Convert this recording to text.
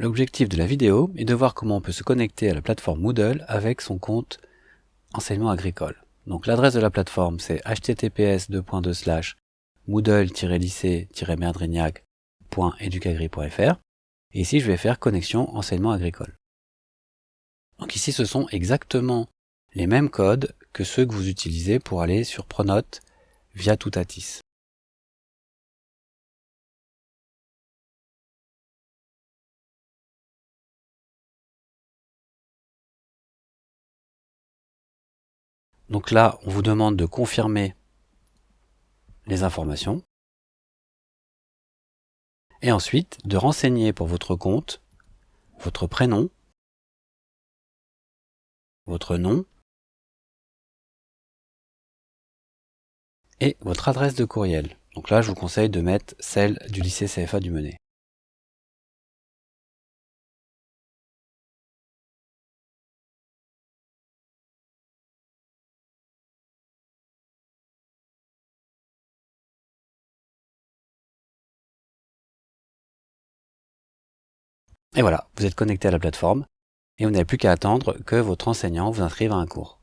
L'objectif de la vidéo est de voir comment on peut se connecter à la plateforme Moodle avec son compte enseignement agricole. Donc l'adresse de la plateforme c'est https moodle-lycée-merdrignac.educagri.fr et ici je vais faire connexion enseignement agricole. Donc ici ce sont exactement les mêmes codes que ceux que vous utilisez pour aller sur Pronote via Toutatis. Donc là, on vous demande de confirmer les informations. Et ensuite, de renseigner pour votre compte votre prénom, votre nom et votre adresse de courriel. Donc là, je vous conseille de mettre celle du lycée CFA du Menet. Et voilà, vous êtes connecté à la plateforme et vous n'avez plus qu'à attendre que votre enseignant vous inscrive à un cours.